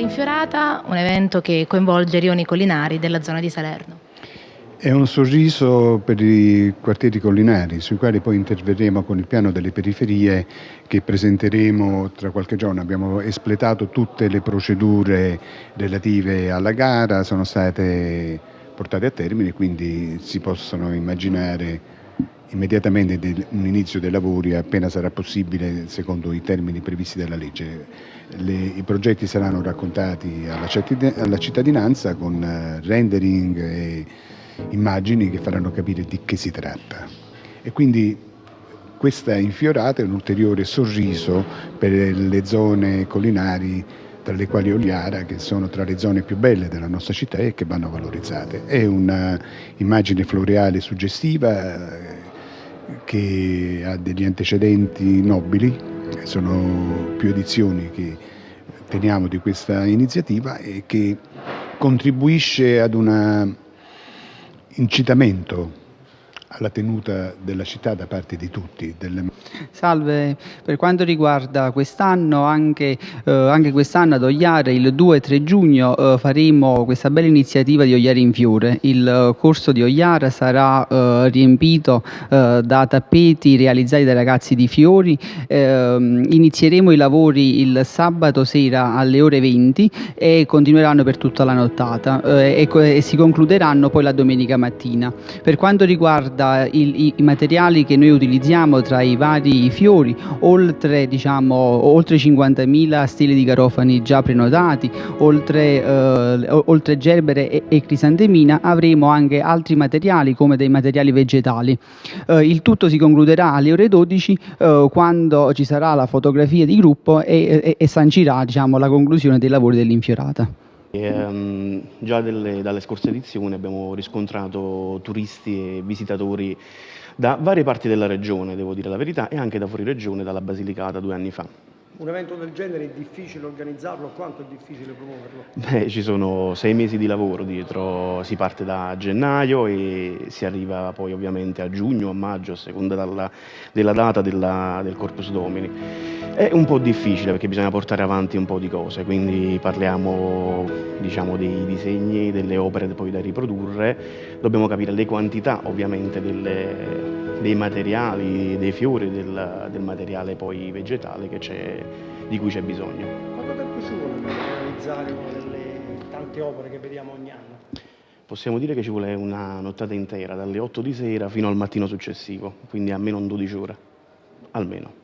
Infiorata, un evento che coinvolge rioni collinari della zona di Salerno. È un sorriso per i quartieri collinari, sui quali poi interverremo con il piano delle periferie che presenteremo tra qualche giorno. Abbiamo espletato tutte le procedure relative alla gara, sono state portate a termine, quindi si possono immaginare immediatamente un inizio dei lavori appena sarà possibile secondo i termini previsti dalla legge. Le, I progetti saranno raccontati alla, alla cittadinanza con eh, rendering e immagini che faranno capire di che si tratta. E quindi questa infiorata è un ulteriore sorriso per le zone collinari tra le quali Oliara, che sono tra le zone più belle della nostra città e che vanno valorizzate. È un'immagine floreale suggestiva che ha degli antecedenti nobili, sono più edizioni che teniamo di questa iniziativa e che contribuisce ad un incitamento alla tenuta della città da parte di tutti. Delle... Salve, per quanto riguarda quest'anno, anche, eh, anche quest'anno ad Ogliare il 2 e 3 giugno eh, faremo questa bella iniziativa di Ogliare in Fiore. Il corso di Ogliara sarà eh, riempito eh, da tappeti realizzati dai ragazzi di Fiori. Ehm, inizieremo i lavori il sabato sera alle ore 20 e continueranno per tutta la nottata eh, e, e si concluderanno poi la domenica mattina. Per quanto riguarda riguarda i, i, materiali che noi utilizziamo tra i vari fiori, oltre, diciamo, oltre 50.000 stili di garofani già prenotati, oltre, eh, oltre gerbere e, e, crisantemina, avremo anche altri materiali come dei materiali vegetali. Eh, il tutto si concluderà alle ore 12 eh, quando ci sarà la fotografia di gruppo e, e sancirà diciamo, la conclusione dei lavori dell'infiorata. E, um, già delle, dalle scorse edizioni abbiamo riscontrato turisti e visitatori da varie parti della regione, devo dire la verità, e anche da fuori regione, dalla Basilicata due anni fa. Un evento del genere è difficile organizzarlo? Quanto è difficile promuoverlo? Beh, ci sono sei mesi di lavoro dietro, si parte da gennaio e si arriva poi ovviamente a giugno, a maggio, a seconda dalla, della data della, del Corpus Domini. È un po' difficile perché bisogna portare avanti un po' di cose, quindi parliamo diciamo, dei disegni, delle opere poi da riprodurre, dobbiamo capire le quantità ovviamente delle, dei materiali, dei fiori, del, del materiale poi vegetale di cui c'è bisogno. Quanto tempo ci vuole per realizzare una delle tante opere che vediamo ogni anno? Possiamo dire che ci vuole una nottata intera, dalle 8 di sera fino al mattino successivo, quindi almeno 12 ore, almeno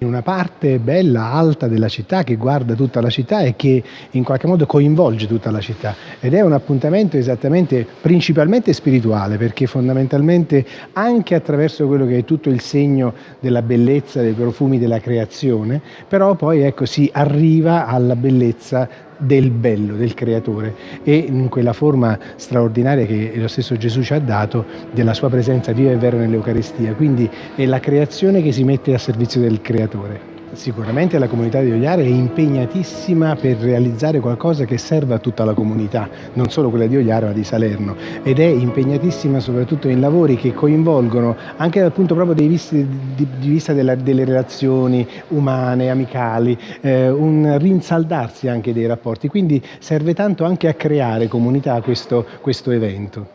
una parte bella, alta della città che guarda tutta la città e che in qualche modo coinvolge tutta la città. Ed è un appuntamento esattamente principalmente spirituale perché fondamentalmente anche attraverso quello che è tutto il segno della bellezza, dei profumi della creazione, però poi ecco si arriva alla bellezza del bello, del creatore e in quella forma straordinaria che lo stesso Gesù ci ha dato della sua presenza viva e vera nell'Eucaristia, quindi è la creazione che si mette a servizio del creatore. Sicuramente la comunità di Ogliare è impegnatissima per realizzare qualcosa che serva a tutta la comunità, non solo quella di Ogliare ma di Salerno ed è impegnatissima soprattutto in lavori che coinvolgono anche dal punto proprio di vista, della, delle relazioni umane, amicali, eh, un rinsaldarsi anche dei rapporti, quindi serve tanto anche a creare comunità questo, questo evento.